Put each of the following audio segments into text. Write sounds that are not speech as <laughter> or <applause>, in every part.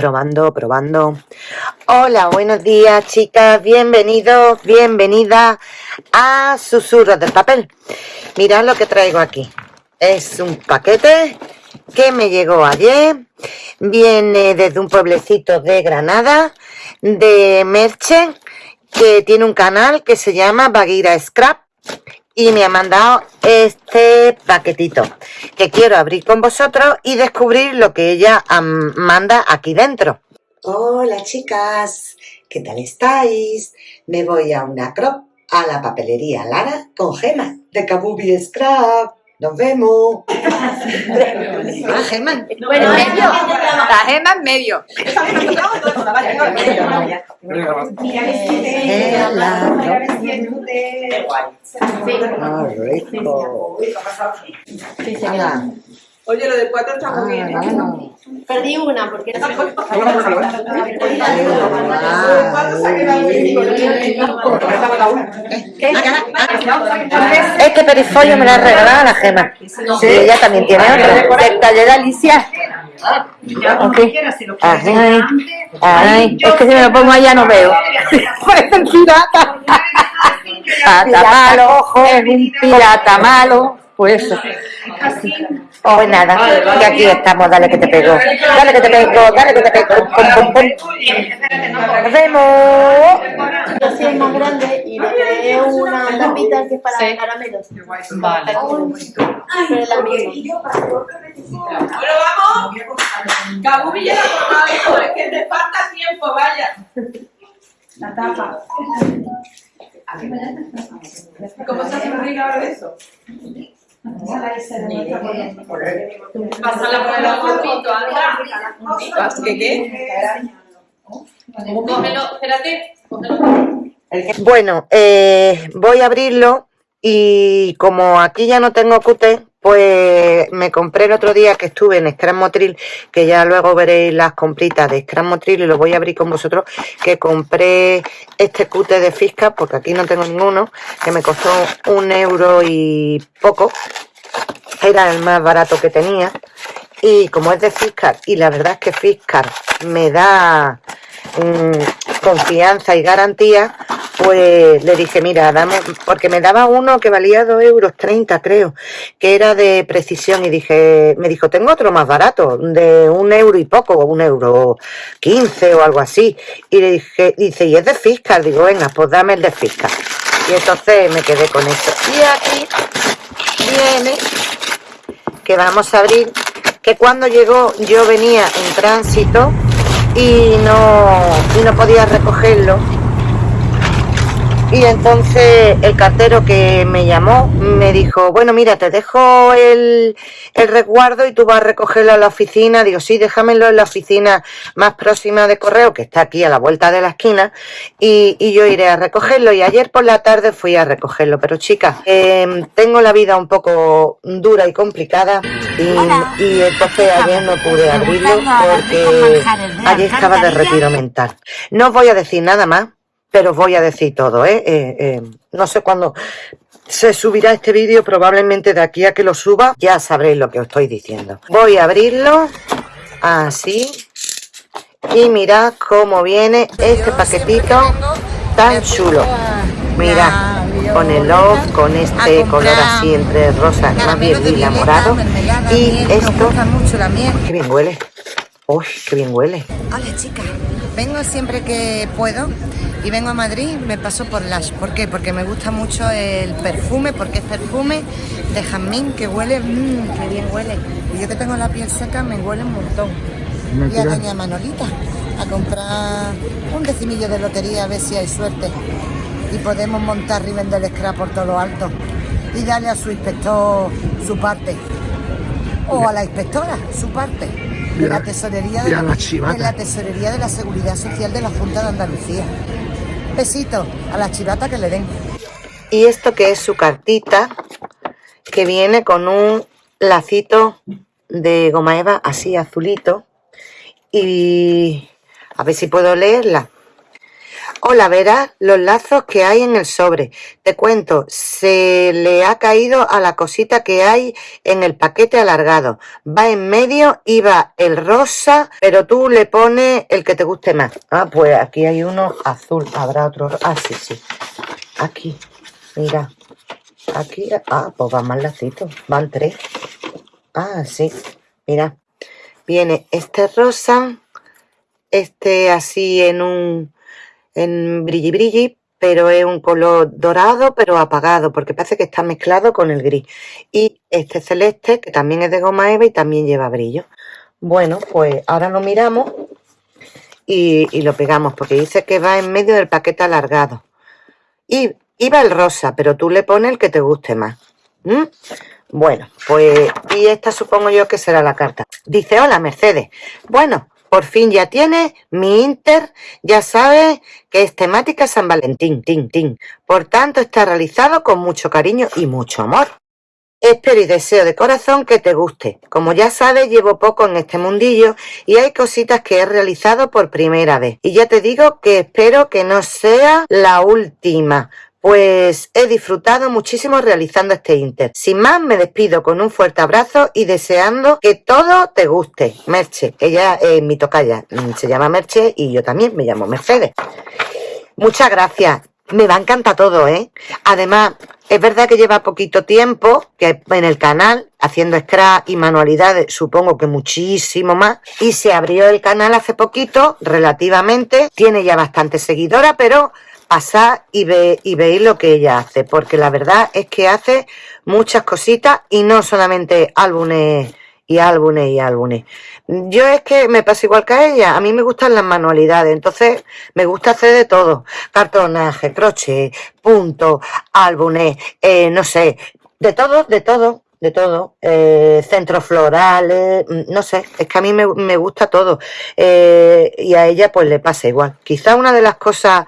Probando, probando. Hola, buenos días, chicas. Bienvenidos, bienvenidas a Susurros del Papel. Mirad lo que traigo aquí. Es un paquete que me llegó ayer. Viene desde un pueblecito de Granada, de Merche, que tiene un canal que se llama Baguira Scrap y me ha mandado este paquetito que quiero abrir con vosotros y descubrir lo que ella manda aquí dentro. Hola chicas, ¿qué tal estáis? Me voy a una crop a la papelería Lara con gemas de Kabubi Scrap. Nos vemos. <laughs> Ah, Germán. Bueno, medio. La gema en medio. Ah, rico. Oye, lo de cuatro está muy bien. Ah, bueno. Perdí una porque era Este perifolio me lo ha regalado la gema. Sí, ella también tiene otro. Del taller de Alicia. Ok. Ay, ay, es que si me lo pongo allá no veo. <laughs> Parecen pirata. Pirata malo, es un pirata malo. Pues eso. Pues nada, que aquí estamos, dale que te pego. Dale que te pego, dale que te pego. Pum, pum, pum. Nos vemos. así es más grande y le creé una tapita que es para caramelos. Vale. Pero es la misma. Bueno, vamos. La es que te falta tiempo, vaya. La tapa. ¿Cómo se hace ahora eso? Pásala por el ojito, anda. ¿Qué qué? Cómelo, espérate. cómelo. Bueno, eh, voy a abrirlo y como aquí ya no tengo cute, pues me compré el otro día que estuve en Motril, que ya luego veréis las compritas de Motril y lo voy a abrir con vosotros, que compré este cute de Fisca, porque aquí no tengo ninguno, que me costó un euro y poco, era el más barato que tenía, y como es de Fiscar, y la verdad es que Fiscar me da mm, confianza y garantía, pues le dije, mira, porque me daba uno que valía 2 euros 30, creo, que era de precisión, y dije, me dijo, tengo otro más barato, de un euro y poco, un euro 15 o algo así, y le dije, dice, y es de Fiscar, digo, venga, pues dame el de Fiscar, y entonces me quedé con esto, y aquí viene, que vamos a abrir, que cuando llegó yo venía en tránsito, y no, y no podía recogerlo, y entonces el cartero que me llamó me dijo, bueno, mira, te dejo el, el resguardo y tú vas a recogerlo a la oficina. Digo, sí, déjamelo en la oficina más próxima de correo, que está aquí a la vuelta de la esquina, y, y yo iré a recogerlo. Y ayer por la tarde fui a recogerlo. Pero chicas, eh, tengo la vida un poco dura y complicada y, y entonces ayer no pude abrirlo porque ayer estaba de retiro mental. No os voy a decir nada más pero os voy a decir todo, ¿eh? Eh, eh, no sé cuándo se subirá este vídeo, probablemente de aquí a que lo suba, ya sabréis lo que os estoy diciendo. Voy a abrirlo, así, y mirad cómo viene este paquetito tan chulo. Mirad, con el love, con este color así entre rosa, más bien lila morado, y esto, qué bien huele. Uy, qué bien huele. Hola chicas, vengo siempre que puedo y vengo a Madrid, me paso por Lash. ¿Por qué? Porque me gusta mucho el perfume, porque es perfume de jazmín que huele, mmm, que bien huele. Y yo que tengo la piel seca me huele un montón. Y a doña Manolita a comprar un decimillo de lotería a ver si hay suerte. Y podemos montar y vender el scrap por todo lo alto. Y darle a su inspector su parte. O a la inspectora su parte. De la tesorería de, la de la tesorería de la Seguridad Social de la Junta de Andalucía. Besito a la chivata que le den. Y esto que es su cartita, que viene con un lacito de goma eva así azulito. Y a ver si puedo leerla. Hola, verás los lazos que hay en el sobre. Te cuento, se le ha caído a la cosita que hay en el paquete alargado. Va en medio y va el rosa, pero tú le pones el que te guste más. Ah, pues aquí hay uno azul. Habrá otro. Ah, sí, sí. Aquí. Mira. Aquí. Ah, pues van más lacitos. Van tres. Ah, sí. Mira. Viene este rosa. Este así en un en brilli brilli, pero es un color dorado, pero apagado, porque parece que está mezclado con el gris. Y este celeste, que también es de goma eva y también lleva brillo. Bueno, pues ahora lo miramos y, lo pegamos, porque dice que va en medio del paquete alargado. Y iba el rosa, pero tú le pones el que te guste más. Bueno, pues, y esta supongo yo que será la carta. Dice, hola Mercedes. Bueno, por fin ya tienes mi Inter, ya sabes que es temática San Valentín, tin, tin. Por tanto, está realizado con mucho cariño y mucho amor. Espero y deseo de corazón que te guste. Como ya sabes, llevo poco en este mundillo y hay cositas que he realizado por primera vez. Y ya te digo que espero que no sea la última, pues he disfrutado muchísimo realizando este Inter. Sin más, me despido con un fuerte abrazo y deseando que todo te guste. Merche, ella es mi tocaya, se llama Merche y yo también me llamo Mercedes. Muchas gracias. Me va a encantar todo, ¿eh? Además, es verdad que lleva poquito tiempo que en el canal, haciendo scratch y manualidades, supongo que muchísimo más. Y se abrió el canal hace poquito, relativamente. Tiene ya bastante seguidora, pero pasar y, ve, y veis lo que ella hace, porque la verdad es que hace muchas cositas y no solamente álbumes y álbumes y álbumes. Yo es que me pasa igual que a ella, a mí me gustan las manualidades, entonces me gusta hacer de todo, cartonaje, crochet, punto, álbumes, eh, no sé, de todo, de todo, de todo, eh, centros florales, mm, no sé, es que a mí me, me gusta todo eh, y a ella pues le pasa igual. Quizá una de las cosas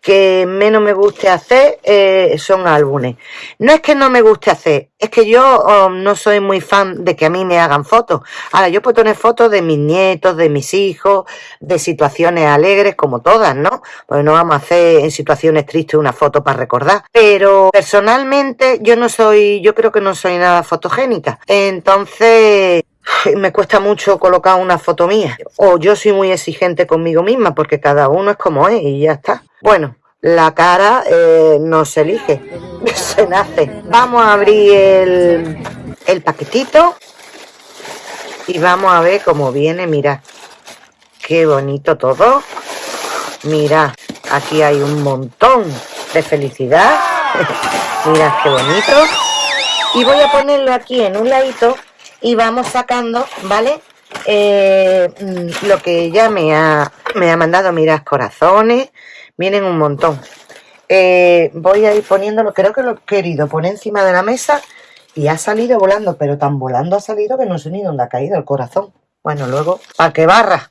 que menos me guste hacer eh, son álbumes. No es que no me guste hacer, es que yo oh, no soy muy fan de que a mí me hagan fotos. Ahora, yo puedo tener fotos de mis nietos, de mis hijos, de situaciones alegres, como todas, ¿no? Pues no vamos a hacer en situaciones tristes una foto para recordar. Pero personalmente yo no soy, yo creo que no soy nada fotogénica. Entonces, me cuesta mucho colocar una foto mía. O yo soy muy exigente conmigo misma, porque cada uno es como es y ya está. Bueno, la cara eh, no se elige, <laughs> se nace. Vamos a abrir el, el paquetito y vamos a ver cómo viene. Mira, qué bonito todo. Mira, aquí hay un montón de felicidad. <laughs> Mira qué bonito. Y voy a ponerlo aquí en un ladito y vamos sacando, ¿vale? Eh, mm, lo que ella me ha, me ha mandado, mirad, corazones, vienen un montón. Eh, voy a ir poniéndolo, creo que lo he querido poner encima de la mesa y ha salido volando, pero tan volando ha salido que no sé ni dónde ha caído el corazón. Bueno, luego, para que barra.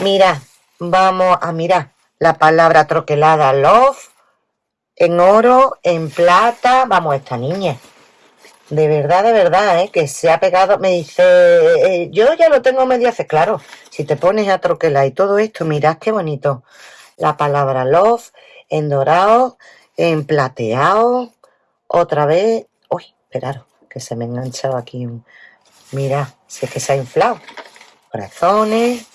Mira, vamos a mirar la palabra troquelada love en oro, en plata. Vamos, esta niña de verdad, de verdad, ¿eh? que se ha pegado, me dice, eh, yo ya lo tengo medio hace, claro, si te pones a troquelar y todo esto, mirad qué bonito, la palabra love, en dorado, en plateado, otra vez, uy, esperaros, que se me ha enganchado aquí un, mirad, si es que se ha inflado, corazones,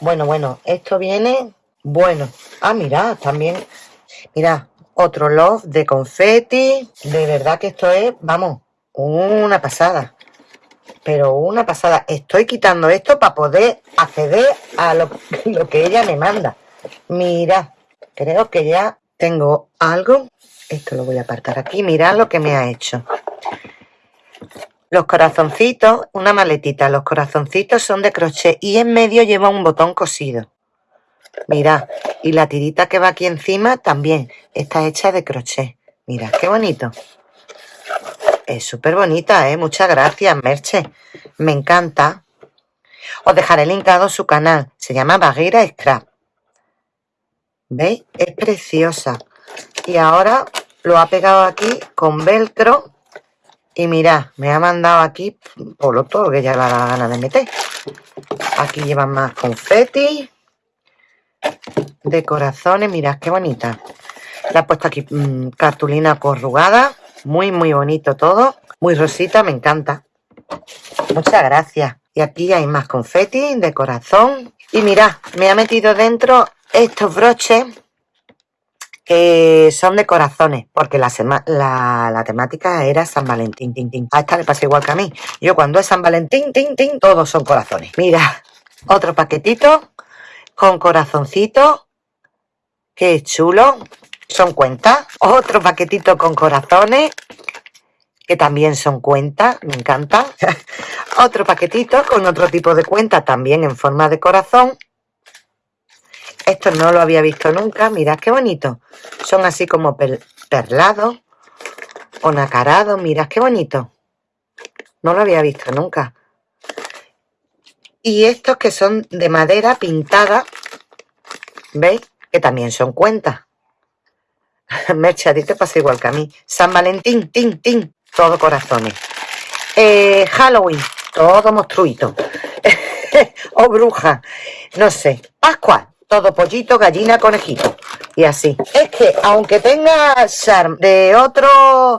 bueno, bueno, esto viene, bueno, ah, mirad, también, mirad, otro love de confeti, de verdad que esto es, vamos, una pasada. Pero una pasada. Estoy quitando esto para poder acceder a lo, <laughs> que ella me manda. Mira, creo que ya tengo algo. Esto lo voy a apartar aquí. Mirad lo que me ha hecho. Los corazoncitos, una maletita. Los corazoncitos son de crochet y en medio lleva un botón cosido. Mirad. Y la tirita que va aquí encima también está hecha de crochet. Mirad, qué bonito. Es súper bonita, ¿eh? Muchas gracias, Merche. Me encanta. Os dejaré linkado su canal. Se llama Baguera Scrap. ¿Veis? Es preciosa. Y ahora lo ha pegado aquí con velcro. Y mirad, me ha mandado aquí por lo todo que ya la gana de meter. Aquí llevan más confeti. de corazones. Mirad qué bonita. Le he puesto aquí mm, cartulina corrugada. Muy, muy bonito todo. Muy rosita, me encanta. Muchas gracias. Y aquí hay más confeti de corazón. Y mirad, me ha metido dentro estos broches que son de corazones, porque la, la, temática era San Valentín, A esta le pasa igual que a mí. Yo cuando es San Valentín, todos son corazones. Mira, otro paquetito con corazoncito. Qué chulo. Son cuentas. Otro paquetito con corazones que también son cuentas, me encanta. <laughs> otro paquetito con otro tipo de cuenta, también en forma de corazón. Esto no lo había visto nunca, mirad qué bonito. Son así como perlados o nacarados, mirad qué bonito. No lo había visto nunca. Y estos que son de madera pintada, ¿veis? Que también son cuentas. <laughs> Merche, pasa igual que a mí. San Valentín, tin, tin todo corazones. Eh, Halloween, todo monstruito. <laughs> o bruja, no sé. Pascua, todo pollito, gallina, conejito. Y así. Es que aunque tenga charm de otro,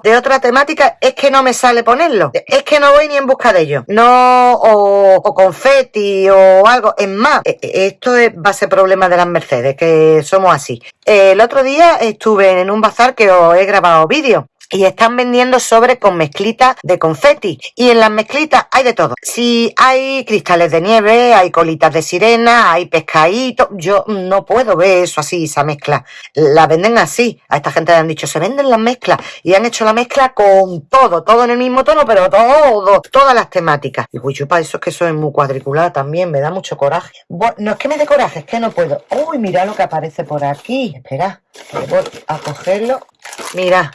de otra temática, es que no me sale ponerlo. Es que no voy ni en busca de ello. No, o, o confeti o algo. Es más, e, e, esto es, va a ser problema de las Mercedes, que somos así. El otro día estuve en un bazar que os he grabado vídeo y están vendiendo sobre con mezclitas de confeti. Y en las mezclitas hay de todo. Si hay cristales de nieve, hay colitas de sirena, hay pescaditos. Yo no puedo ver eso así, esa mezcla. La venden así. A esta gente le han dicho, se venden las mezclas. Y han hecho la mezcla con todo, todo en el mismo tono, pero todo, todas las temáticas. Y pues yo eso es que soy muy cuadriculada también, me da mucho coraje. Bueno, no es que me dé coraje, es que no puedo. Uy, mira lo que aparece por aquí. Espera, voy a cogerlo. Mira,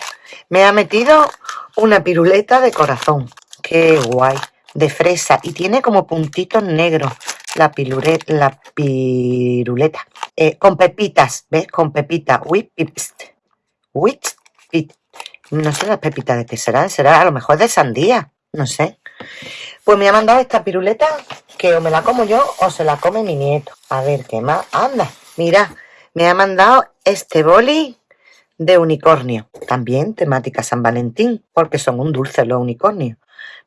me ha metido una piruleta de corazón. Qué guay. De fresa. Y tiene como puntitos negros. La, piruleta. La piruleta. Eh, con pepitas. ¿Ves? Con pepitas. Whip No sé las pepitas de qué será. Será a lo mejor de sandía. No sé. Pues me ha mandado esta piruleta que o me la como yo o se la come mi nieto. A ver, ¿qué más? Anda, mira, me ha mandado este boli de unicornio. También temática San Valentín, porque son un dulce los unicornios.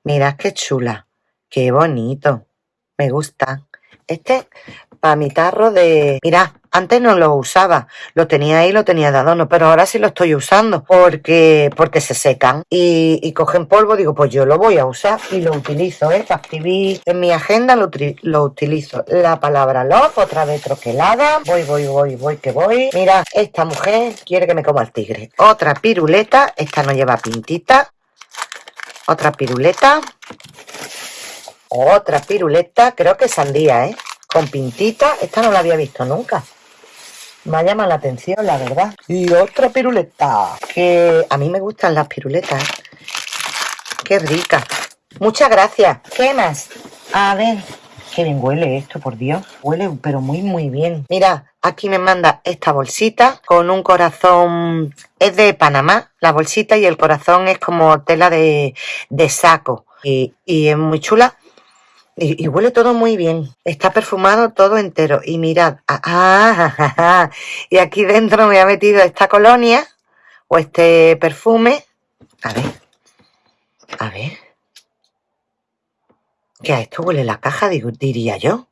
Mirad qué chula, qué bonito, me gusta. Este para mi tarro de... Mirad, antes no lo usaba, lo tenía ahí, lo tenía de adorno, pero ahora sí lo estoy usando porque, porque se secan y, cogen polvo. Digo, pues yo lo voy a usar y lo utilizo, ¿eh? Para escribir en mi agenda lo, utilizo. La palabra love, otra vez troquelada. Voy, voy, voy, voy, que voy. Mira, esta mujer quiere que me coma el tigre. Otra piruleta, esta no lleva pintita. Otra piruleta. Otra piruleta, creo que sandía, ¿eh? Con pintita, esta no la había visto nunca. Me llama la atención, la verdad. Y otra piruleta. Que a mí me gustan las piruletas. Qué rica. Muchas gracias. ¿Qué más? A ver. Qué bien huele esto, por Dios. Huele, pero muy, muy bien. Mira, aquí me manda esta bolsita con un corazón. Es de Panamá, la bolsita, y el corazón es como tela de, saco. Y, y es muy chula. Y, huele todo muy bien. Está perfumado todo entero. Y mirad, ah, ah y aquí dentro me ha metido esta colonia o este perfume. A ver, a ver. ¿Qué a esto huele la caja? diría yo.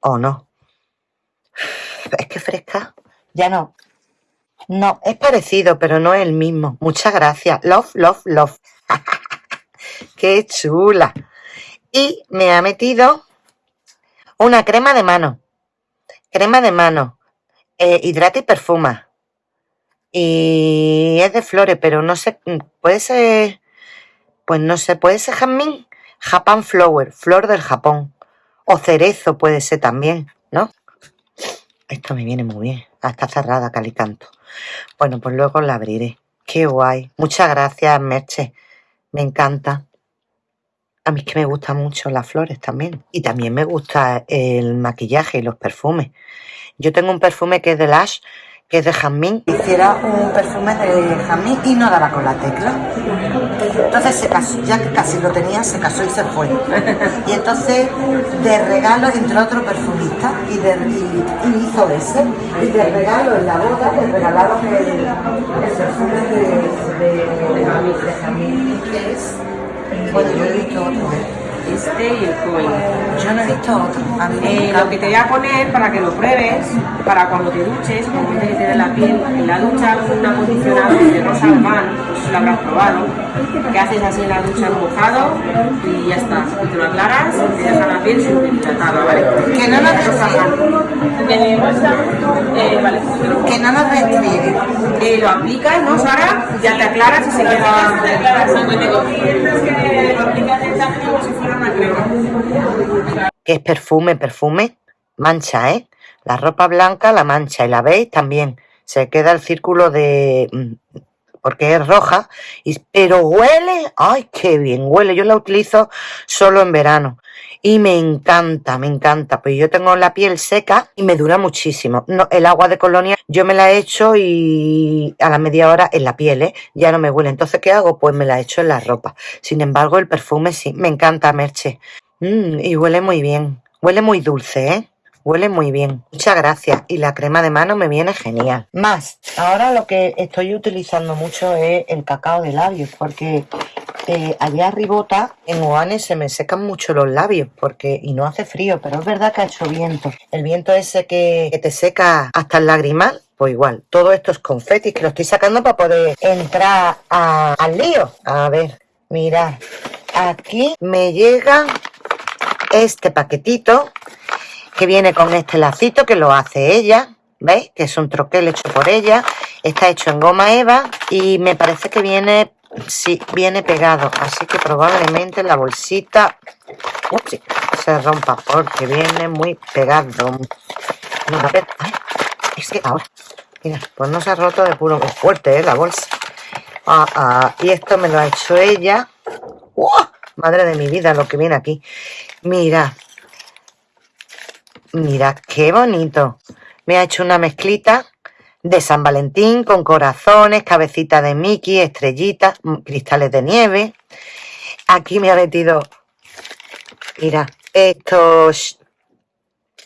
¿O no? Es que fresca. Ya no. No, es parecido, pero no es el mismo. Muchas gracias. Love, love, love. <laughs> ¡Qué chula! Y me ha metido una crema de mano. Crema de mano. Eh, hidrata y perfuma. Y es de flores, pero no sé, puede ser, pues no sé, puede ser jazmín, Japan Flower, flor del Japón. O cerezo puede ser también, ¿no? Esto me viene muy bien. Está cerrada, calicanto. Bueno, pues luego la abriré. Qué guay. Muchas gracias, Merche. Me encanta. A mí es que me gustan mucho las flores también. Y también me gusta el maquillaje y los perfumes. Yo tengo un perfume que es de Lash, que es de jazmín. Hiciera un perfume de jazmín y no daba con la tecla. Entonces se casó, ya que casi lo tenía, se casó y se fue. Y entonces de regalo entró otro perfumista y, de, y, y hizo ese. Y de regalo en la boda le regalaron el, el perfume de, de, de, Jamil, que es, bueno, yo he visto otro, ¿eh? Este y el coin. Yo no he visto otro. A mí me Eh, lo que te voy a poner para que lo pruebes, para cuando te duches, como dice que tiene la piel, en la ducha con un acondicionador de rosa albán, no sé si lo habrás probado, que haces así en la ducha mojado y ya está. Y te lo aclaras y te deja la piel súper hidratada, ¿vale? Que no nos albán. Eh, eh, vale. Que no nos restriegue. Eh, lo aplicas, ¿no, Sara? Ya te aclaras y se queda... Declaración. Tengo clientes que lo como si fuera. Que es perfume, perfume, mancha, ¿eh? La ropa blanca la mancha y la veis también. Se queda el círculo de... porque es roja, y, pero huele, ay, qué bien huele. Yo la utilizo solo en verano y me encanta, me encanta. Pues yo tengo la piel seca y me dura muchísimo. No, el agua de colonia yo me la echo y a la media hora en la piel, ¿eh? Ya no me huele. Entonces, ¿qué hago? Pues me la echo en la ropa. Sin embargo, el perfume sí, me encanta, Merche. Mm, y huele muy bien. Huele muy dulce, ¿eh? Huele muy bien. Muchas gracias. Y la crema de mano me viene genial. Más, ahora lo que estoy utilizando mucho es el cacao de labios, porque eh, allá arribota, en Oane, se me secan mucho los labios, porque y no hace frío, pero es verdad que ha hecho viento. El viento ese que, te seca hasta el lagrimal, pues igual. Todo esto es confeti, que lo estoy sacando para poder entrar a- al lío. A ver, mirad. Aquí me llega este paquetito que viene con este lacito que lo hace ella, ¿veis? Que es un troquel hecho por ella, está hecho en goma eva y me parece que viene, sí, viene pegado, así que probablemente la bolsita ups, se rompa porque viene muy pegado. No, ay, es que ahora, mira, pues no se ha roto de puro, fuerte, ¿eh? La bolsa. Ah, ah, y esto me lo ha hecho ella. ¡Uah! Madre de mi vida, lo que viene aquí. Mira, Mira, qué bonito. Me ha hecho una mezclita de San Valentín con corazones, cabecita de Mickey, estrellitas, mm, cristales de nieve. Aquí me ha metido, mira, estos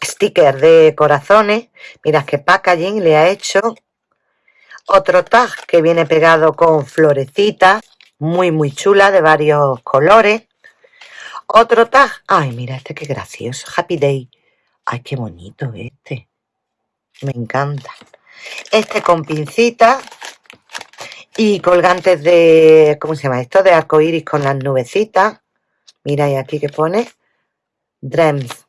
stickers de corazones. Mira qué packaging le ha hecho. Otro tag que viene pegado con florecitas, muy, muy chula, de varios colores. Otro tag, ay, mira este qué gracioso, Happy Day. Ay, qué bonito este. Me encanta. Este con pincita y colgantes de, ¿cómo se llama esto? De arcoíris con las nubecitas. Mira, y aquí que pone Dreams.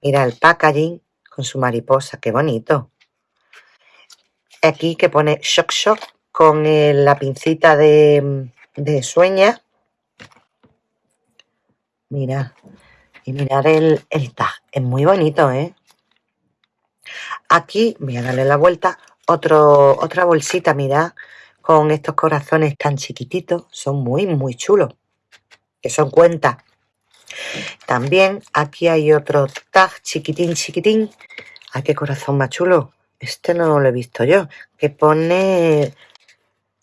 Mira el packaging con su mariposa, qué bonito. Aquí que pone Shock Shock con eh, la pincita de sueña. Mira, y mirar el, tag. Es muy bonito, ¿eh? Aquí, voy a darle la vuelta, otra bolsita, mirad, con estos corazones tan chiquititos. Son muy, muy chulos. Que son cuentas. También aquí hay otro tag chiquitín, chiquitín. Ay, qué corazón más chulo. Este no lo he visto yo. Que pone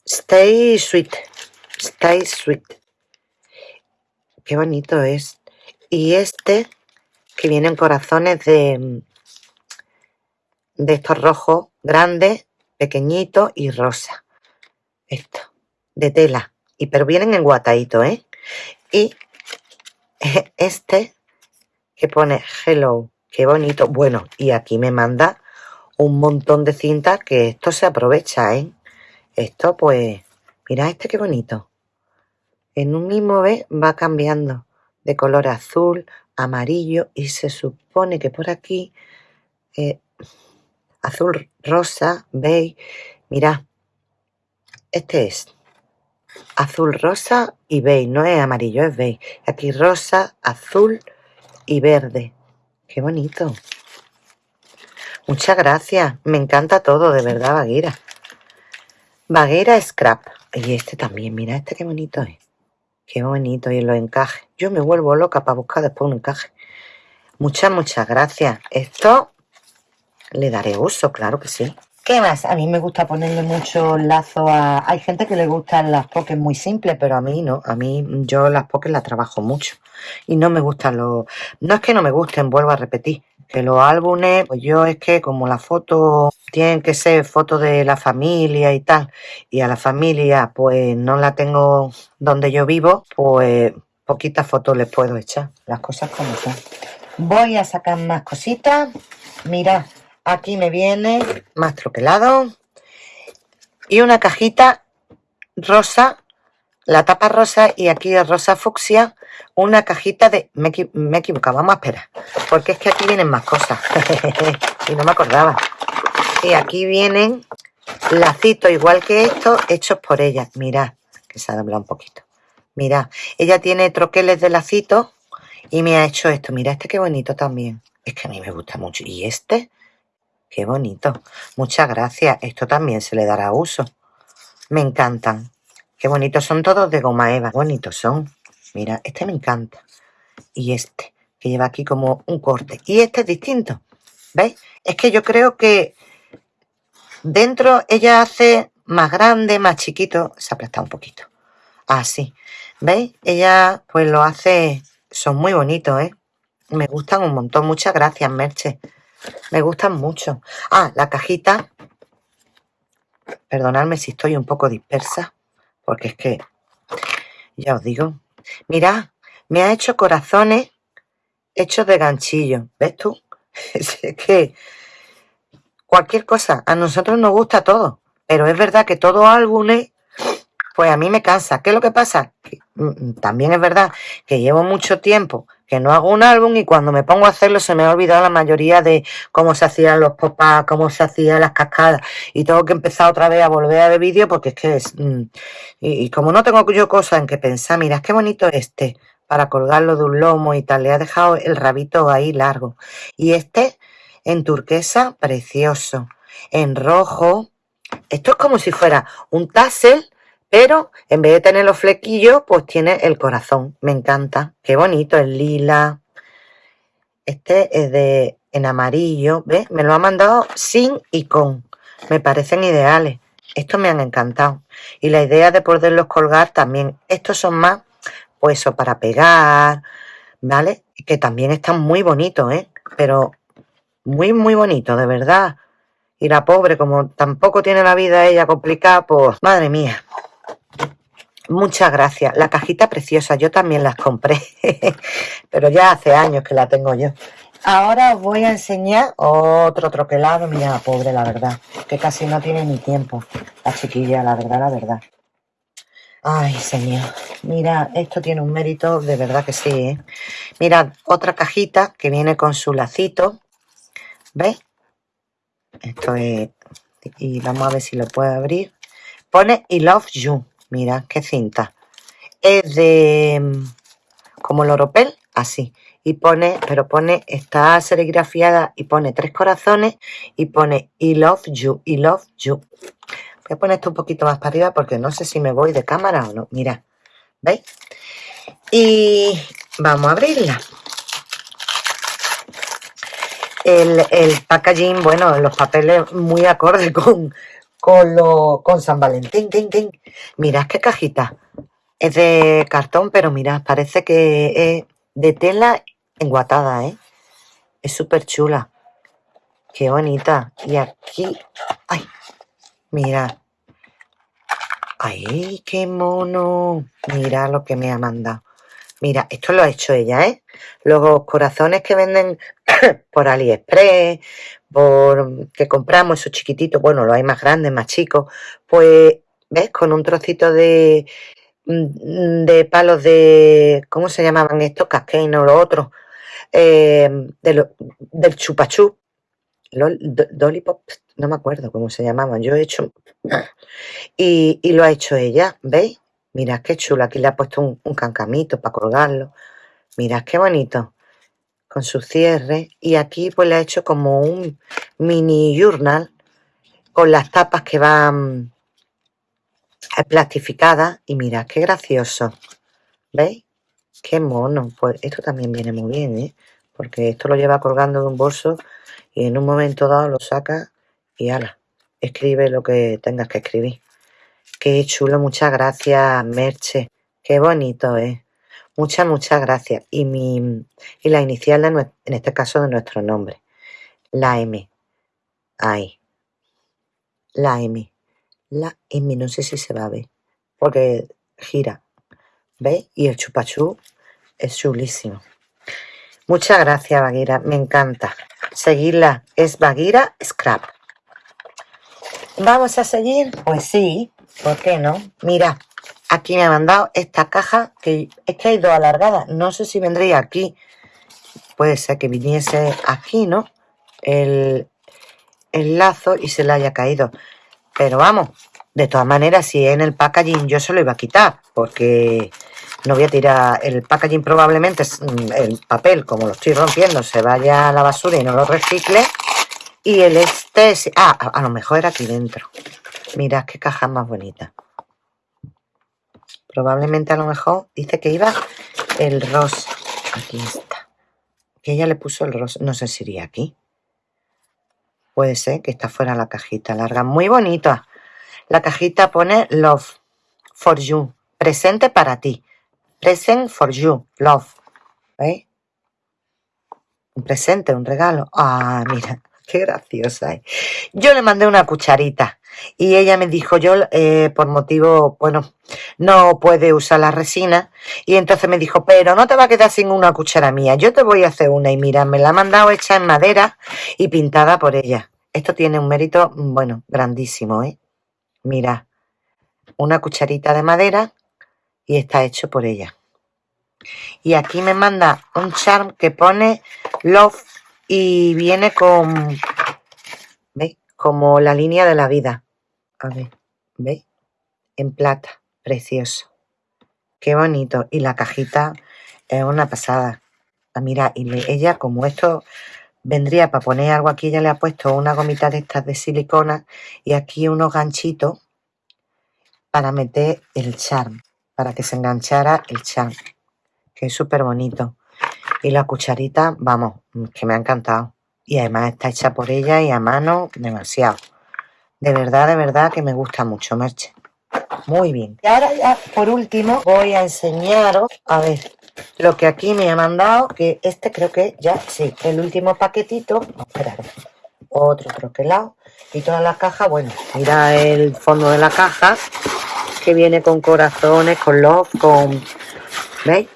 Stay Sweet. Stay Sweet. Qué bonito es. Y este, que vienen corazones de, de estos rojos grandes, pequeñitos y rosa. Esto, de tela. Y pero vienen en guatadito, ¿eh? Y <laughs> este, que pone hello. Qué bonito. Bueno, y aquí me manda un montón de cintas que esto se aprovecha, ¿eh? Esto, pues, mira este qué bonito. En un mismo vez va cambiando de color azul, amarillo y se supone que por aquí eh, azul, rosa, beige. Mira, este es azul, rosa y beige. No es amarillo, es beige. Aquí rosa, azul y verde. Qué bonito. Muchas gracias. Me encanta todo, de verdad, Baguera. Baguera Scrap. Y este también, mira, este qué bonito es. Qué bonito y los encajes. Yo me vuelvo loca para buscar después un encaje. Muchas, muchas gracias. Esto le daré uso, claro que sí. ¿Qué más? A mí me gusta ponerle mucho lazo a... Hay gente que le gustan las pokés muy simples, pero a mí no. A mí yo las pokés las trabajo mucho. Y no me gustan los... No es que no me gusten, vuelvo a repetir. Que los álbumes, pues yo es que como las fotos tienen que ser fotos de la familia y tal, y a la familia pues no la tengo donde yo vivo, pues poquitas fotos les puedo echar. Las cosas como son. Voy a sacar más cositas. Mirad, aquí me viene más troquelado y una cajita rosa, la tapa rosa y aquí es rosa fucsia, una cajita de... Me, me he equivocado, vamos a esperar, porque es que aquí vienen más cosas <laughs> y no me acordaba. Y aquí vienen lacitos igual que estos hechos por ella. Mirad, que se ha doblado un poquito. Mirad, ella tiene troqueles de lacitos y me ha hecho esto. Mira, este qué bonito también. Es que a mí me gusta mucho. Y este, qué bonito. Muchas gracias. Esto también se le dará uso. Me encantan. Qué bonitos son todos de goma eva. Bonitos son. Mira, este me encanta. Y este, que lleva aquí como un corte. Y este es distinto. ¿Veis? Es que yo creo que dentro ella hace más grande, más chiquito. Se ha aplastado un poquito. Así. ¿Veis? Ella pues lo hace... Son muy bonitos, ¿eh? Me gustan un montón. Muchas gracias, Merche. Me gustan mucho. Ah, la cajita. Perdonadme si estoy un poco dispersa. Porque es que... Ya os digo. Mirad, me ha hecho corazones hechos de ganchillo. ¿Ves tú? <laughs> Es que... Cualquier cosa. A nosotros nos gusta todo. Pero es verdad que todo álbumes pues a mí me cansa. ¿Qué es lo que pasa? Que, mm, también es verdad que llevo mucho tiempo que no hago un álbum y cuando me pongo a hacerlo se me ha olvidado la mayoría de cómo se hacían los pop cómo se hacían las cascadas y tengo que empezar otra vez a volver a ver vídeo porque es que es... mm, y, como no tengo yo cosas en que pensar, mira, qué bonito este para colgarlo de un lomo y tal, le ha dejado el rabito ahí largo. Y este en turquesa, precioso. En rojo, esto es como si fuera un tassel pero en vez de tener los flequillos, pues tiene el corazón. Me encanta. Qué bonito, el lila. Este es de en amarillo, ¿ves? Me lo ha mandado sin y con. Me parecen ideales. Estos me han encantado. Y la idea de poderlos colgar también. Estos son más, pues para pegar, ¿vale? Que también están muy bonitos, ¿eh? Pero muy, muy bonitos, de verdad. Y la pobre, como tampoco tiene la vida ella complicada, pues, madre mía. Muchas gracias. La cajita preciosa, yo también las compré, <laughs> pero ya hace años que la tengo yo. Ahora os voy a enseñar otro troquelado. Mira, pobre, la verdad, que casi no tiene ni tiempo. La chiquilla, la verdad, la verdad. Ay, señor. Mira, esto tiene un mérito, de verdad que sí, ¿eh? Mirad, otra cajita que viene con su lacito. ¿Veis? Esto es... Y vamos a ver si lo puedo abrir. Pone I love you. Mira, qué cinta. Es de... mm, Como el oropel, así. Y pone, pero pone, está serigrafiada y pone tres corazones y pone I love you, I love you. Voy a poner esto un poquito más para arriba porque no sé si me voy de cámara o no. Mira, ¿veis? Y vamos a abrirla. El, el packaging, bueno, los papeles muy acorde <laughs> con, con, lo, con San Valentín. Tin, tin. Mirad qué cajita. Es de cartón, pero mirad, parece que es de tela enguatada, ¿eh? Es súper chula. Qué bonita. Y aquí... ¡Ay! Mira. ¡Ay, qué mono! Mira lo que me ha mandado. Mira, esto lo ha hecho ella, ¿eh? Los corazones que venden <coughs> por AliExpress, por que compramos esos chiquititos, bueno, los hay más grandes, más chicos, pues, ¿ves? Con un trocito de, mm, de palos de, ¿cómo se llamaban estos? Casquein o los otros, eh, de lo- del chupachú, Lol- do- Dolly Pop, no me acuerdo cómo se llamaban, yo he hecho, <coughs> y lo ha hecho ella, ¿veis? Mirad qué chulo, aquí le ha puesto un, un cancamito para colgarlo, mirad qué bonito, con su cierre, y aquí pues le ha hecho como un mini journal con las tapas que van eh, plastificadas, y mirad qué gracioso, ¿veis? Qué mono, pues esto también viene muy bien, ¿eh? Porque esto lo lleva colgando de un bolso y en un momento dado lo saca y ala, escribe lo que tengas que escribir. Qué chulo, muchas gracias, Merche. Qué bonito es. Muchas, muchas gracias. Y, mi, y la inicial, de en este caso, de nuestro nombre. La M. Ahí. La M. La M, no sé si se va a ver. Porque gira. ¿Veis? Y el chupachú es chulísimo. Muchas gracias, Baguira. Me encanta. Seguirla. Es Baguira Scrap. ¿Vamos a seguir? Pues sí. ¿Por qué no? Mira, aquí me ha mandado esta caja que es que ha ido alargada. No sé si vendría aquí. Puede ser que viniese aquí, ¿no? El, el lazo y se le haya caído. Pero vamos, de todas maneras, si en el packaging yo se lo iba a quitar, porque no voy a tirar el packaging probablemente, es, mm, el papel, como lo estoy rompiendo, se vaya a la basura y no lo recicle. Y el este, es- ah, a lo mejor era aquí dentro. Mirad qué caja más bonita. Probablemente a lo mejor dice que iba el rosa. Aquí está. Que ella le puso el rosa. No sé si iría aquí. Puede ser que está fuera la cajita larga. Muy bonita. La cajita pone Love for you. Presente para ti. Present for you. Love. ¿Veis? Un presente, un regalo. Ah, mira, qué graciosa es. Yo le mandé una cucharita y ella me dijo, yo eh, por motivo, bueno, no puede usar la resina y entonces me dijo, pero no te va a quedar sin una cuchara mía, yo te voy a hacer una y mira, me la ha mandado hecha en madera y pintada por ella. Esto tiene un mérito, mm, bueno, grandísimo, ¿eh? Mira, una cucharita de madera y está hecho por ella. Y aquí me manda un charm que pone love y viene con, ¿veis? Como la línea de la vida. A ver, ¿veis? En plata, precioso. Qué bonito. Y la cajita es una pasada. Ah, mira, y ella como esto vendría para poner algo aquí, ella le ha puesto una gomita de estas de silicona y aquí unos ganchitos para meter el charm, para que se enganchara el charm, que es súper bonito. Y la cucharita, vamos, que me ha encantado. Y además está hecha por ella y a mano demasiado. De verdad, de verdad que me gusta mucho, Merche. Muy bien. Y ahora ya, por último, voy a enseñaros, a ver, lo que aquí me ha mandado, que este creo que ya, sí, el último paquetito. Esperad, otro troquelado. Y toda la caja, bueno, mira el fondo de la caja, que viene con corazones, con love, con... ¿Veis?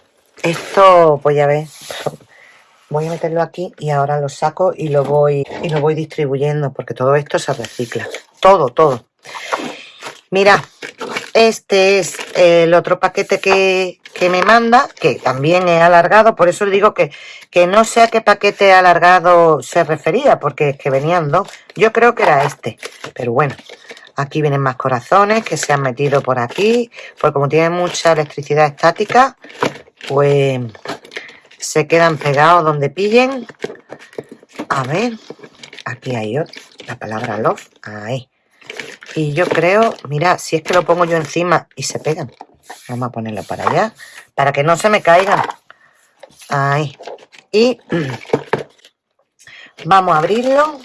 Esto, pues ya ves, voy a meterlo aquí y ahora lo saco y lo voy y lo voy distribuyendo porque todo esto se recicla. Todo, todo. Mira, este es el otro paquete que, que me manda, que también es alargado, por eso digo que, que no sé a qué paquete alargado se refería, porque es que venían dos. Yo creo que era este, pero bueno. Aquí vienen más corazones que se han metido por aquí, porque como tiene mucha electricidad estática, pues se quedan pegados donde pillen. A ver, aquí hay otro, la palabra love, ahí. Y yo creo, mira, si es que lo pongo yo encima y se pegan. Vamos a ponerlo para allá, para que no se me caigan. Ahí. Y <clears throat> vamos a abrirlo.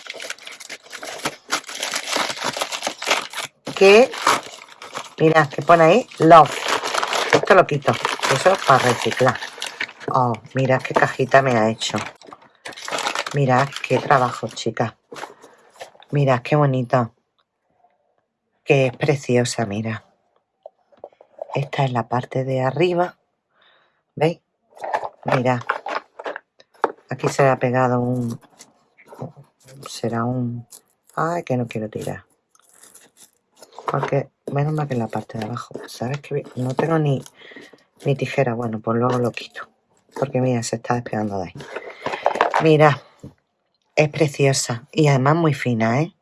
Que, mira, que pone ahí love. Esto lo quito. Eso es para reciclar. Oh, mira qué cajita me ha hecho. Mirad qué trabajo, chicas. Mirad qué bonito. Que es preciosa, mira. Esta es la parte de arriba. ¿Veis? Mirad. Aquí se le ha pegado un... Será un... Ay, que no quiero tirar. Porque menos mal que en la parte de abajo. ¿Sabes que No tengo ni, ni tijera. Bueno, pues luego lo quito. Porque mira, se está despegando de ahí. Mira, es preciosa y además muy fina, ¿eh?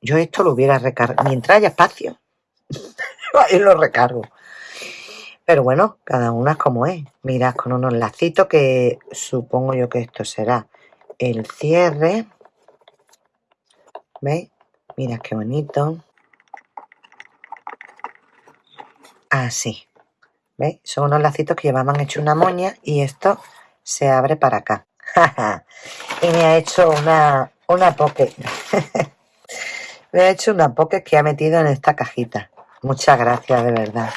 Yo esto lo hubiera recargado. Mientras haya espacio, <laughs> ahí lo recargo. Pero bueno, cada una es como es. Mirad, con unos lacitos que supongo yo que esto será el cierre. ¿Veis? Mirad qué bonito. Así. ¿Veis? Son unos lacitos que llevaban hecho una moña y esto se abre para acá. <laughs> y me ha hecho una, una pocket. <laughs> Me ha hecho una poke que ha metido en esta cajita. Muchas gracias, de verdad.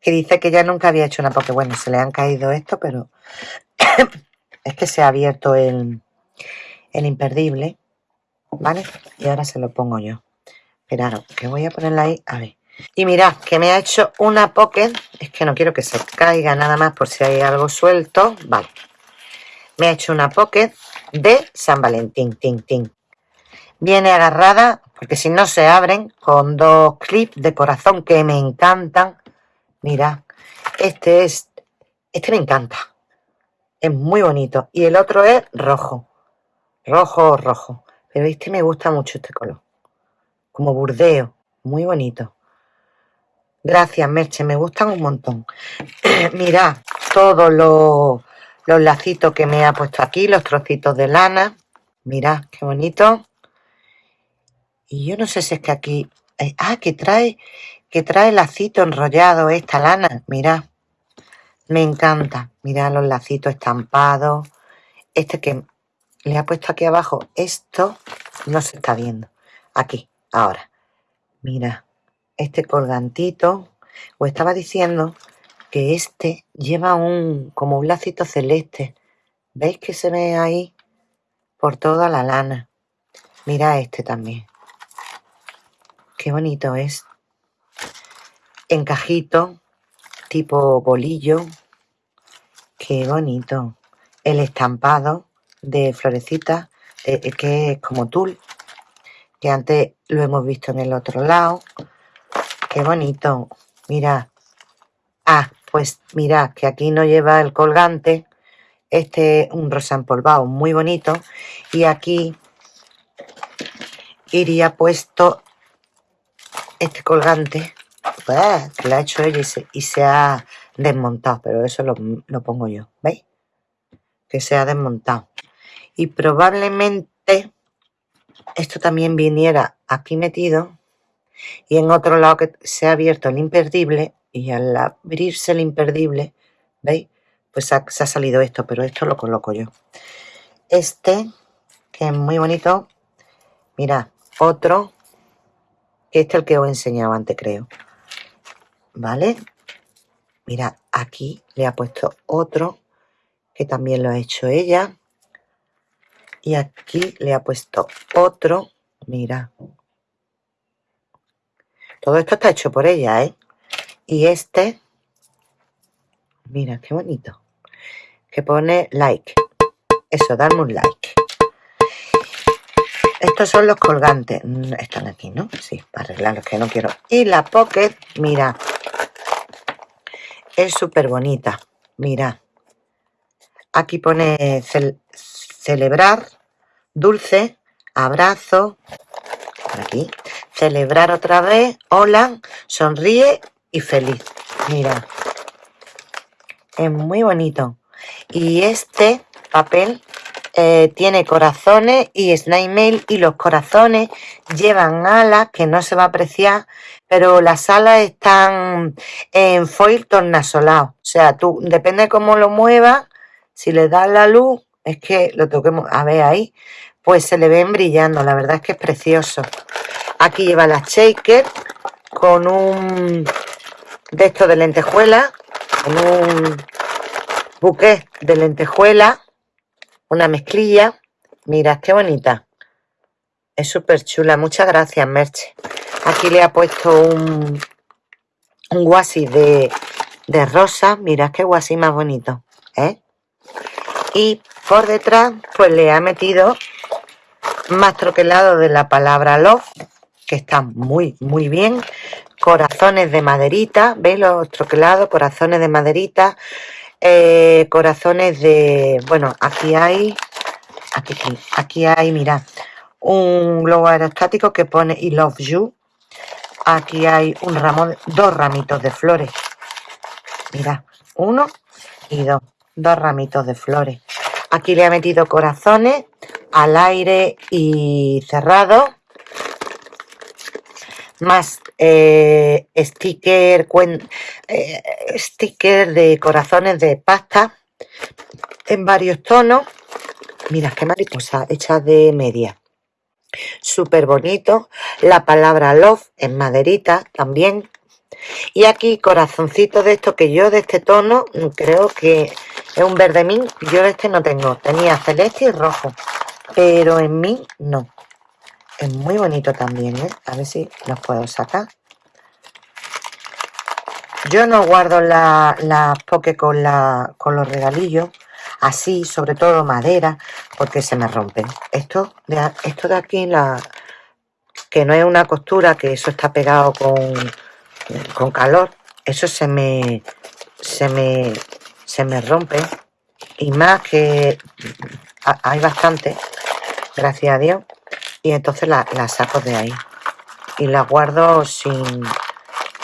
Que dice que ya nunca había hecho una poke. Bueno, se le han caído esto, pero <coughs> es que se ha abierto el, el imperdible. ¿Vale? Y ahora se lo pongo yo. Esperaros, que voy a ponerla ahí. A ver. Y mirad, que me ha hecho una pocket. Es que no quiero que se caiga nada más por si hay algo suelto. Vale. Me ha hecho una pocket de San Valentín. Tin, tin. Viene agarrada, porque si no se abren, con dos clips de corazón que me encantan. Mirad, este es... Este me encanta. Es muy bonito. Y el otro es rojo. Rojo, rojo. Pero este me gusta mucho este color. Como burdeo. Muy bonito. Gracias, Merche, me gustan un montón. <clears throat> Mirad todos los, los lacitos que me ha puesto aquí, los trocitos de lana. Mirad, qué bonito. Y yo no sé si es que aquí... eh, ah, que trae, que trae lacito enrollado esta lana. Mirad, me encanta. Mirad los lacitos estampados. Este que le ha puesto aquí abajo, esto no se está viendo. Aquí, ahora. Mira, este colgantito. Os estaba diciendo que este lleva un como un lacito celeste. ¿Veis que se ve ahí? Por toda la lana. Mira este también. Qué bonito es. Encajito, tipo bolillo. Qué bonito. El estampado de florecitas, eh, eh, que es como tul, que antes lo hemos visto en el otro lado. Qué bonito. Mira. Ah, pues mira, que aquí no lleva el colgante. Este es un rosa empolvado muy bonito. Y aquí iría puesto este colgante. Pues, que lo ha hecho ella y se, ha desmontado. Pero eso lo pongo yo. ¿Veis? Que se ha desmontado. Y probablemente esto también viniera aquí metido y en otro lado que se ha abierto el imperdible y al abrirse el imperdible, ¿veis? Pues se ha salido esto, pero esto lo coloco yo. Este, que es muy bonito, mira, otro, que este es el que os he enseñado antes, creo. ¿Vale? Mira, aquí le ha puesto otro, que también lo ha hecho ella. Y aquí le ha puesto otro, mira. Todo esto está hecho por ella, ¿eh? Y este, mira, qué bonito. Que pone like. Eso, darme un like. Estos son los colgantes. Mm, Están aquí, ¿no? Sí, para arreglarlos que no quiero. Y la pocket, mira. Es súper bonita. Mira. Aquí pone cel- celebrar, dulce, abrazo. Por aquí. Celebrar otra vez. Hola. Sonríe y feliz. Mira. Es muy bonito. Y este papel eh, tiene corazones y snail mail y los corazones llevan alas que no se va a apreciar, pero las alas están en foil tornasolado. O sea, tú, depende de cómo lo muevas, si le das la luz, es que lo toquemos, a ver ahí, pues se le ven brillando. La verdad es que es precioso. Aquí lleva la shaker con un de esto de lentejuela, con un buqué de lentejuela, una mezclilla. Mira, qué bonita. Es súper chula. Muchas gracias, Merche. Aquí le ha puesto un, un guasi de, de rosa. Mira qué guasi más bonito. ¿eh? Y por detrás, pues le ha metido más troquelado de la palabra love, que está muy, muy bien. Corazones de maderita, ¿veis los troquelados? Corazones de maderita, eh, corazones de... Bueno, aquí hay... Aquí, aquí, hay, mirad, un globo aerostático que pone I love you. Aquí hay un ramo, de- dos ramitos de flores. Mirad, uno y dos. Dos ramitos de flores. Aquí le ha metido corazones al aire y cerrado. Más eh, sticker, eh, sticker de corazones de pasta en varios tonos. Mira, qué mariposa hecha de media. súper bonito. La palabra love en maderita también. Y aquí corazoncito de esto que yo de este tono creo que es un verde mí. Yo de este no tengo. Tenía celeste y rojo. Pero en mí no. Es muy bonito también, ¿eh? A ver si los puedo sacar. Yo no guardo las la poke con, la, con los regalillos así, sobre todo madera, porque se me rompen. Esto de, esto de aquí, la, que no es una costura, que eso está pegado con, con calor, eso se me, se me, se me rompe. Y más que hay bastante, gracias a Dios, y entonces la, saco de ahí. Y la guardo sin,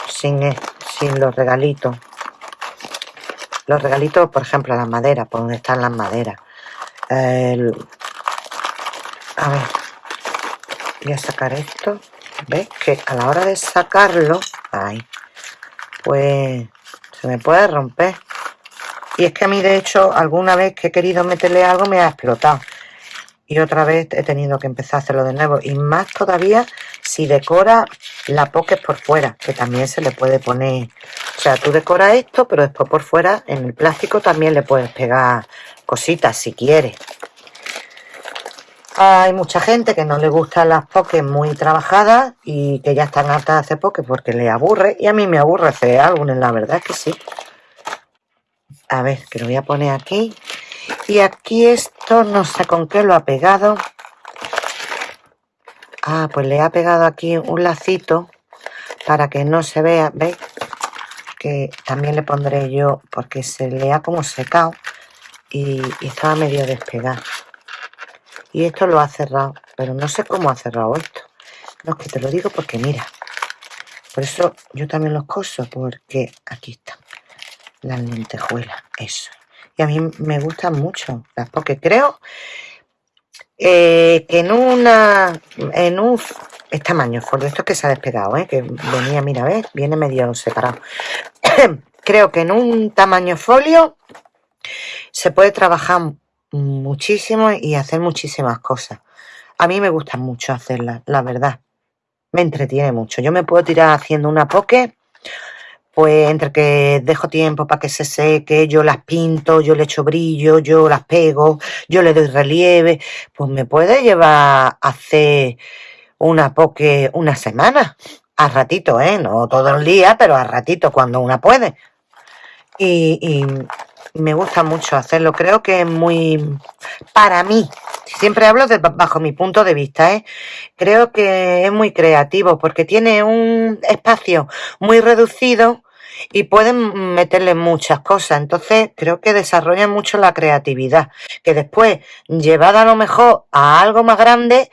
sin, sin los regalitos. Los regalitos, por ejemplo, las maderas, por donde están las maderas. A ver, voy a sacar esto. ¿Ves? Que a la hora de sacarlo, ahí, pues se me puede romper. Y es que a mí, de hecho, alguna vez que he querido meterle algo me ha explotado. Y otra vez he tenido que empezar a hacerlo de nuevo. Y más todavía si decora la poke por fuera, que también se le puede poner o sea, tú decoras esto, pero después por fuera, en el plástico, también le puedes pegar cositas si quieres. Hay mucha gente que no le gustan las pokés muy trabajadas y que ya están hartas de hacer pokés porque le aburre. Y a mí me aburre hacer álbumes, la verdad es que sí. A ver, que lo voy a poner aquí. Y aquí esto, no sé con qué lo ha pegado. Ah, pues le ha pegado aquí un lacito para que no se vea, ¿veis? que también le pondré yo porque se le ha como secado y, estaba medio despegado. Y esto lo ha cerrado, pero no sé cómo ha cerrado esto. No, es que te lo digo porque mira, por eso yo también los coso, porque aquí están las lentejuelas, eso. Y a mí me gustan mucho las, porque creo eh, que en una, en un es tamaño folio, esto que se ha despegado, ¿eh? que venía, mira, ¿ves? Viene medio separado. <coughs> Creo que en un tamaño folio se puede trabajar muchísimo y hacer muchísimas cosas. A mí me gusta mucho hacerlas, la verdad. Me entretiene mucho. Yo me puedo tirar haciendo una poke, pues entre que dejo tiempo para que se seque, yo las pinto, yo le echo brillo, yo las pego, yo le doy relieve, pues me puede llevar a una poke una semana, a ratito, ¿eh? No todo el día, pero a ratito cuando una puede. Y, me gusta mucho hacerlo, creo que es muy, para mí, siempre hablo de, bajo mi punto de vista, ¿eh? creo que es muy creativo porque tiene un espacio muy reducido y pueden meterle muchas cosas. Entonces, creo que desarrolla mucho la creatividad. Que después, llevada a lo mejor a algo más grande,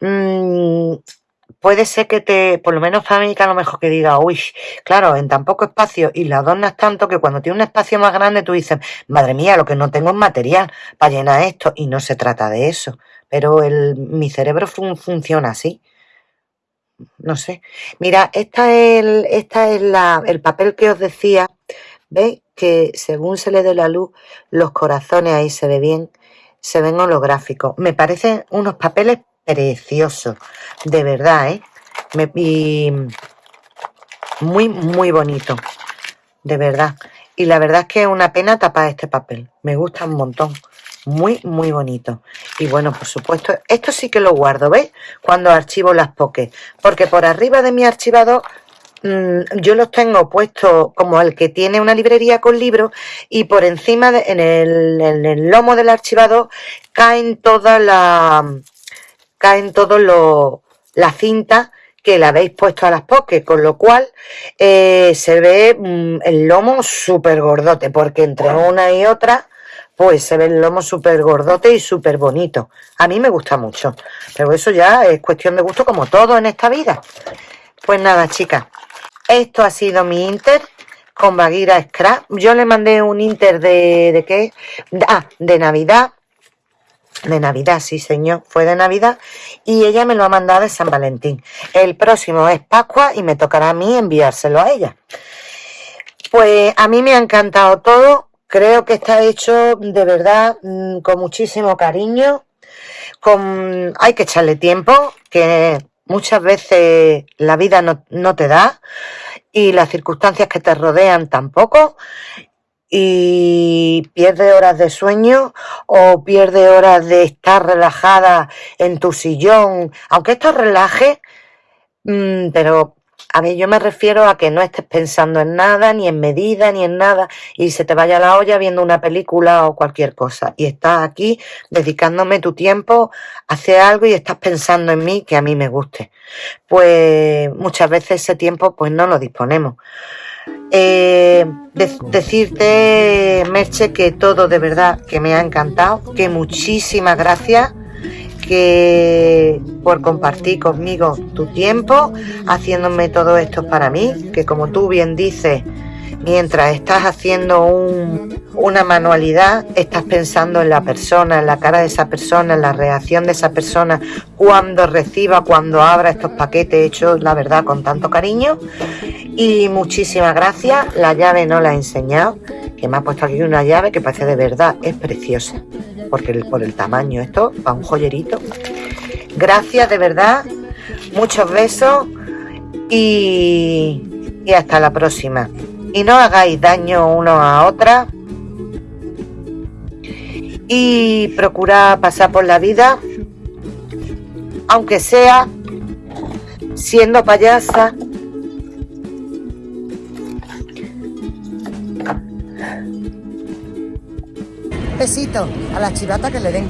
mmm, puede ser que te, por lo menos que a lo mejor que diga, uy, claro, en tan poco espacio y la adornas tanto que cuando tiene un espacio más grande tú dices, madre mía, lo que no tengo es material para llenar esto. Y no se trata de eso. Pero el, mi cerebro funciona así no sé. Mira, esta es, el, esta es la, el papel que os decía. ¿Veis? Que según se le dé la luz, los corazones ahí se ve bien, se ven holográficos. Me parecen unos papeles preciosos, de verdad, ¿eh? y muy, muy bonito, de verdad. Y la verdad es que es una pena tapar este papel. Me gusta un montón muy, muy bonito. Y bueno, por supuesto, esto sí que lo guardo, ¿veis? Cuando archivo las pokés. Porque por arriba de mi archivador mm, yo los tengo puestos como el que tiene una librería con libros y por encima, en, el, en, el, lomo del archivador, caen todas las... caen todos los... la cinta que le habéis puesto a las pokés, con lo cual eh, se ve mm, el lomo súper gordote, porque entre una y otra pues se ve el lomo súper gordote y súper bonito. A mí me gusta mucho, pero eso ya es cuestión de gusto como todo en esta vida. Pues nada, chicas, esto ha sido mi Inter con Baguira Scrap. Yo le mandé un Inter de, de qué? Ah, de Navidad. De Navidad, sí señor, fue de Navidad y ella me lo ha mandado de San Valentín. El próximo es Pascua y me tocará a mí enviárselo a ella. Pues a mí me ha encantado todo, Creo que está hecho de verdad mm, con muchísimo cariño, con, hay que echarle tiempo, que muchas veces la vida no, no te da y las circunstancias que te rodean tampoco y pierde horas de sueño o pierde horas de estar relajada en tu sillón, aunque esto relaje, mm, pero a ver, yo me refiero a que no estés pensando en nada, ni en medida, ni en nada, y se te vaya la olla viendo una película o cualquier cosa. Y estás aquí dedicándome tu tiempo a algo y estás pensando en mí que a mí me guste. Pues muchas veces ese tiempo pues no lo disponemos. Eh, de- decirte, Merche, que todo de verdad que me ha encantado, que muchísimas gracias que por compartir conmigo tu tiempo, haciéndome todo esto para mí, que como tú bien dices, mientras estás haciendo un- una manualidad, estás pensando en la persona, en la cara de esa persona, en la reacción de esa persona, cuando reciba, cuando abra estos paquetes hechos, la verdad, con tanto cariño. Y muchísimas gracias. La llave no la he enseñado, que me ha puesto aquí una llave que parece de verdad, es preciosa, porque por el tamaño, esto va un joyerito. Gracias de verdad, muchos besos y hasta la próxima. Y no hagáis daño uno a otra y procurad pasar por la vida, aunque sea siendo payasa Besito a la chivata que le den.